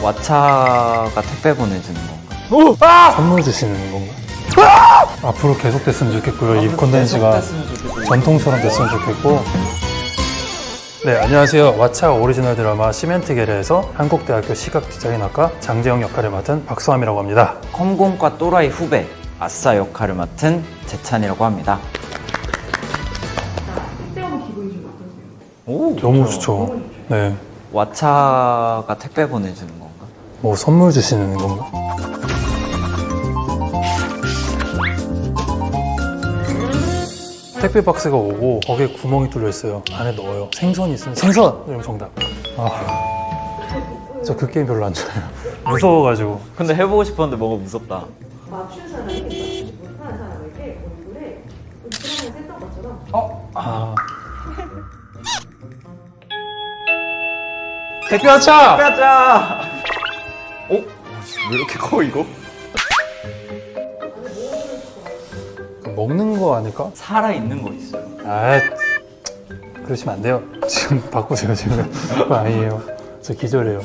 왓챠가 택배 보내주는 건가? 선물 주시는 건가? 앞으로 계속 됐으면 좋겠고요. 이 콘텐츠가 전통처럼 됐으면 좋겠고. 네, 안녕하세요. 왓챠 오리지널 드라마 시맨틱 에러에서 한국대학교 시각디자인학과 장재영 역할을 맡은 박서함이라고 합니다. 컴공과 또라이 후배 아싸 역할을 맡은 재찬이라고 합니다. 택배하면 기분이 좀 어떠세요? 오, 너무 좋죠. 네. 왓챠가 택배 보내주는 건가? 뭐 선물 주시는 건가? 택배 박스가 오고 거기에 구멍이 뚫려 있어요. 안에 넣어요. 생선이 있으면 생선! 이러면 정답. 아, 저 그 게임 별로 안 좋아해요. 무서워가지고. 근데 해보고 싶었는데 뭔가 무섭다. 맞춘 사람이 맞추지 못하는 사람에게 얼굴에 드라마에서 했던 것처럼 아, 택배 왓챠! 어? 왜 이렇게 커 이거? 먹는 거 아닐까? 살아있는 거 있어요. 아, 그러시면 안 돼요. 지금 바꾸세요, 지금. 아니에요. 저 기절해요.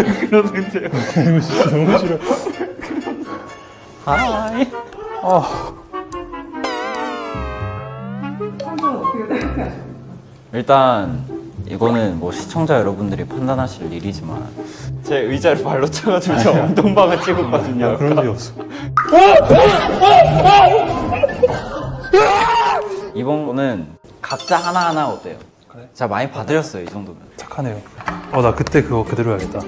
그러는데요. 너무 싫어. 하이. 아, 생각하세요? 일단 이거는 뭐 시청자 여러분들이 판단하실 일이지만 제 의자를 발로 차가지고 저 엉덩방을 찍었거든요. 야, 그런 적이 없어. 이번 거는 각자 하나하나 어때요? 그래? 제가 많이 봐드렸어요 이 정도면 착하네요. 어, 나 그때 그거 그대로 해야겠다.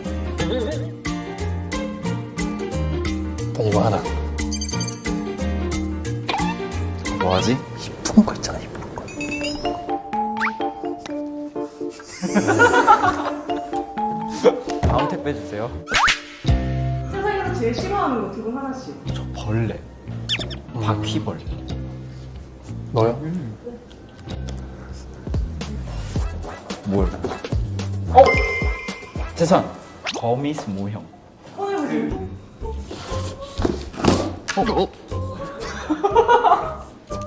일단 이거 하나. 뭐하지? 이쁜 거 있잖아, 이쁜 거. 다음 택배 주세요 세상에서 제일 싫어하는 거 두 분 하나씩 저 벌레 바퀴벌레 너요? 뭘? 어? 재산 거미스 모형 꺼내보세요 어?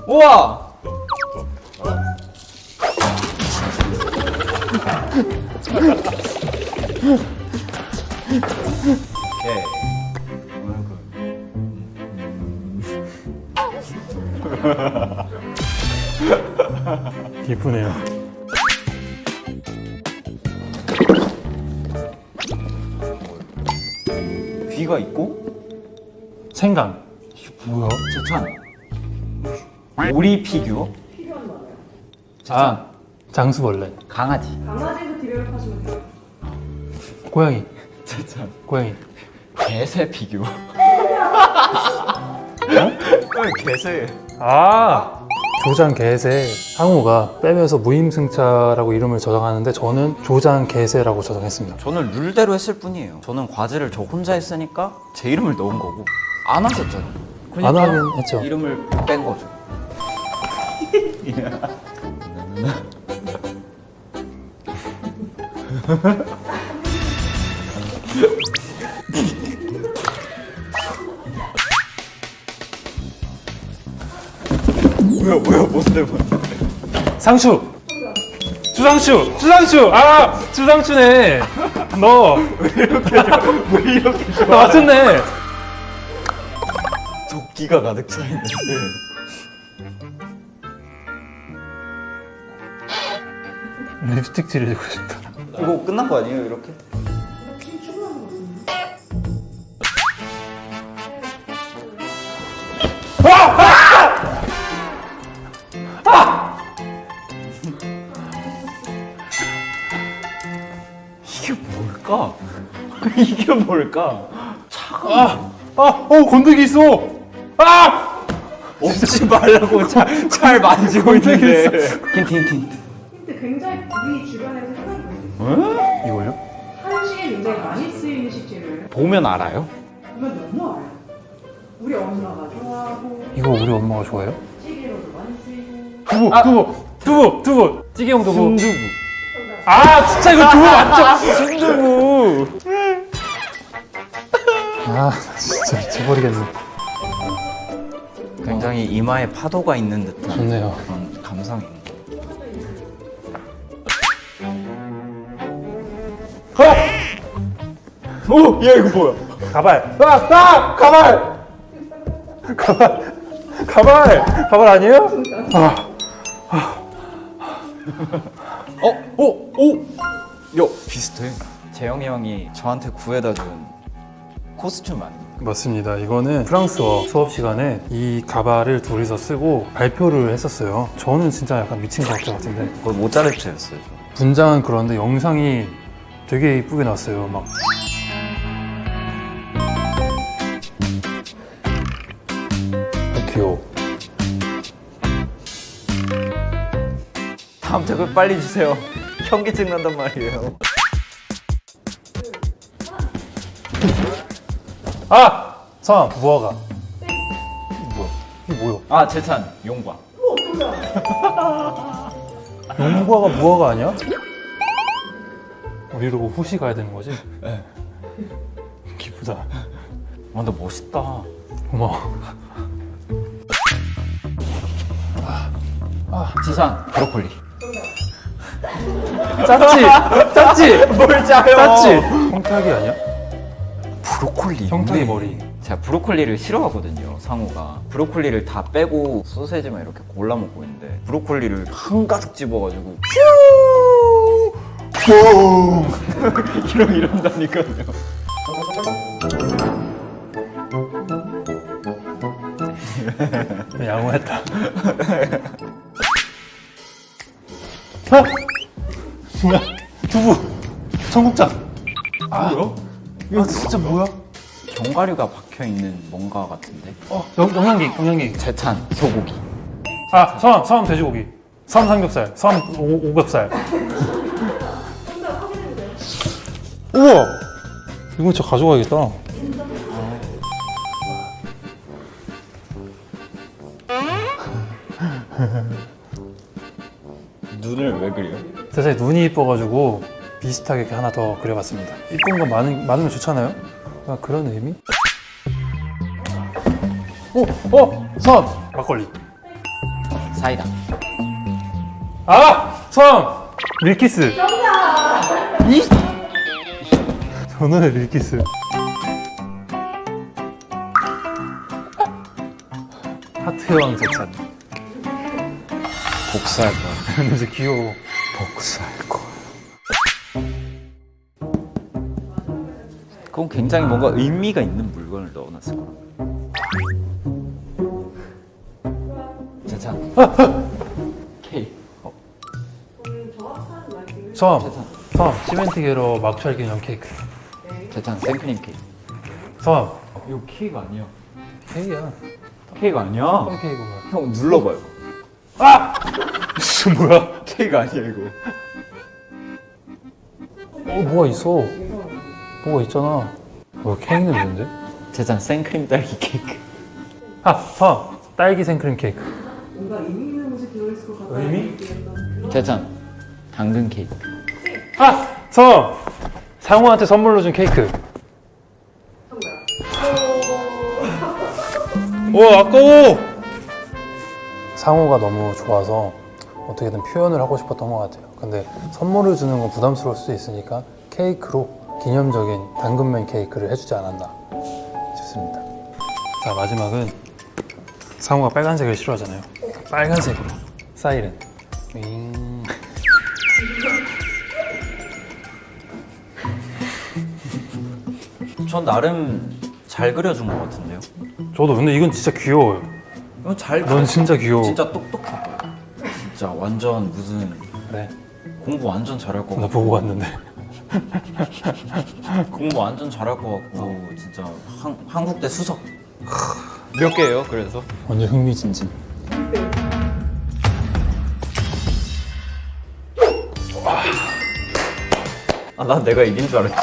우와! 오케이. 이쁘네요. 귀가 있고 생강. 뭐야? 재찬 오리 피규어? 재찬 아, 장수벌레. 강아지 강아지도 디벨롭하시면 돼요 고양이. 재찬 고양이. 개새 피규어 어? 개새 아! 조장 개새. 상우가 빼면서 무임승차라고 이름을 저장하는데 저는 조장 개새라고 저장했습니다. 저는 룰대로 했을 뿐이에요 저는 과제를 저 혼자 했으니까 제 이름을 넣은 거고 안 하셨잖아 안 하긴 했죠. 이름을 뺀 거죠 뭐야 뭐야 뭔데 뭔데 상추! 주상추! 주상추! 아! 주상추네! 너! 왜 이렇게 나 맞췄네! 도끼가 가득 차 있는데 립스틱 칠해주고 싶다. 이거 끝난 거 아니에요 이렇게? 이렇게 뭘까? 이게 뭘까? 아! 아! 어! 건더기 있어! 아! 없지 말라고 잘, 잘 만지고 있는데 힌트 힌트 힌트 힌트 굉장히 우리 주변에서 흔하게 볼수 있어요 이걸요? 한식에 굉장히 많이 쓰이는 식재료예요 보면 알아요? 보면 너무 알아요. 우리 엄마가 좋아하고 이거 우리 엄마가 좋아해요? 찌개로도 많이 쓰이고 두부, 두부, 두부, 두부, 찌개용 두부. 순두부. 아, 진짜 이거 두부 맞죠? 순두부. 아, 진짜 미쳐버리겠네. 굉장히 이마에 파도가 있는 듯한 좋네요. 그런 감성이 있는 어? 오! 야 이거 뭐야? 가발. 아! 아! 가발! 가발. 가발. 가발 아니에요? 아, 어? 오! 오! 야 비슷해 재영이 형이 저한테 구해다 준 코스튬 아닙니까? 맞습니다. 이거는 프랑스어 수업 시간에 이 가발을 둘이서 쓰고 발표를 했었어요. 저는 진짜 약간 미친 것 같은데. 그거 모짜르트였어요 분장은 그런데 영상이 되게 이쁘게 나왔어요. 막 댓글 빨리 주세요 현기증 난단 말이에요 아! 성 무화과. 이게 뭐야? 이게 뭐야? 아 재찬 용과 용무화가 무화과 아니야? 우리 이러고 호시 가야 되는 거지? 네. 기쁘다. 아 근데 멋있다 고마워. 재찬 브로콜리 짰지? 짰지? 뭘 짜요 짰지? 형탁이 아니야? 브로콜리 형탁이 왜? 머리. 제가 브로콜리를 싫어하거든요 상우가 브로콜리를 다 빼고 소세지만 이렇게 골라 먹고 있는데 브로콜리를 한 가득 집어가지고 이러 이런다니까요 양호했다. 어? 뭐야? 두부. 청국장. 아, 뭐야? 이거 진짜 뭐야? 견과류가 박혀있는 뭔가 같은데 어, 영, 영양갱, 영양갱. 재찬 소고기 아, 섬, 섬 돼지고기. 섬 삼겹살. 섬 오, 오겹살. 우와! 이거 진짜 가져가야겠다. 눈을 왜 그려? 사실 눈이 이뻐가지고 비슷하게 이렇게 하나 더 그려봤습니다. 이쁜 거 많은, 많으면 좋잖아요? 아, 그런 의미? 오! 어! 섬! 막걸리. 사이다 아! 섬! 밀키스. 이! 저는 밀키스. 하트의 왕 제찬. 복수할 거야 진짜 귀여워. 복수할 거야 그건 굉장히 뭔가 의미가 있는 물건을 넣어놨을 거야 재찬 케이크 어, 음, 정확한 말씀을 섬! 재찬 섬! 시멘트 게러 막찰 기념 케이크. 재찬 생크림 케이크 섬! 이거 케이크 아니야 케이크야. 케이크 아니야. 형 눌러봐요 아! 뭐야? 케이크 아니야 이거 어, 뭐가 있어. 뭐가 있잖아. 뭐 케이크 냄새인데? 재찬 생크림 딸기 케이크 아, 섬! 딸기 생크림 케이크. 뭔가 의미 있는 것이 들어있을 것 같다는 의미? 재찬 당근 케이크 아! 섬! 상우한테 선물로 준 케이크. 오, 아까워! 상우가 너무 좋아서 어떻게든 표현을 하고 싶었던 것 같아요. 근데 선물을 주는 건 부담스러울 수 있으니까 케이크로 기념적인 당근맨 케이크를 해주지 않았나 싶습니다. 자, 마지막은 상우가 빨간색을 싫어하잖아요. 빨간색으로. 사이렌. 윙. 전 나름 잘 그려준 것 같은데요 저도 근데 이건 진짜 귀여워요. 이건 잘넌 진짜 귀여워. 진짜 똑똑해 진짜 완전 무슨 그래. 공부 완전 잘할 것나 같고 보고 왔는데. 공부 완전 잘할 것 같고 진짜 한, 한국대 수석 몇 개예요 그래서? 완전 흥미진진. 아 난 내가 이긴 줄 알았지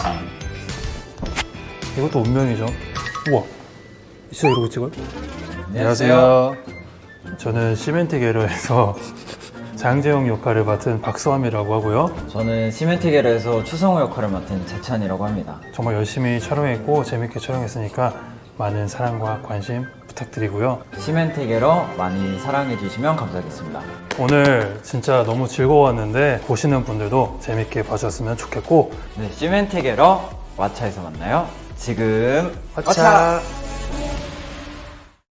이것도 운명이죠. 우와 진짜 이러고 찍어요? 안녕하세요. 저는 시멘트 게러에서 장재영 역할을 맡은 박수함이라고 하고요. 저는 시멘티겔에서 추성호 역할을 맡은 재찬이라고 합니다. 정말 열심히 촬영했고 재밌게 촬영했으니까 많은 사랑과 관심 부탁드리고요. 시멘티겔어 많이 사랑해 주시면 감사하겠습니다. 오늘 진짜 너무 즐거웠는데 보시는 분들도 재밌게 봐주셨으면 좋겠고 네, 시멘티겔어 왓차에서 만나요. 지금 왓차.